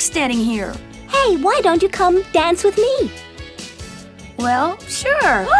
standing here? Hey, why don't you come dance with me? Well, sure.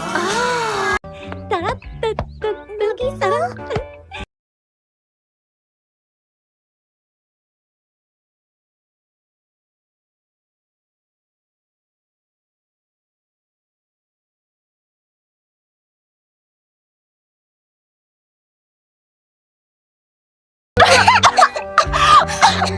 Ah. 따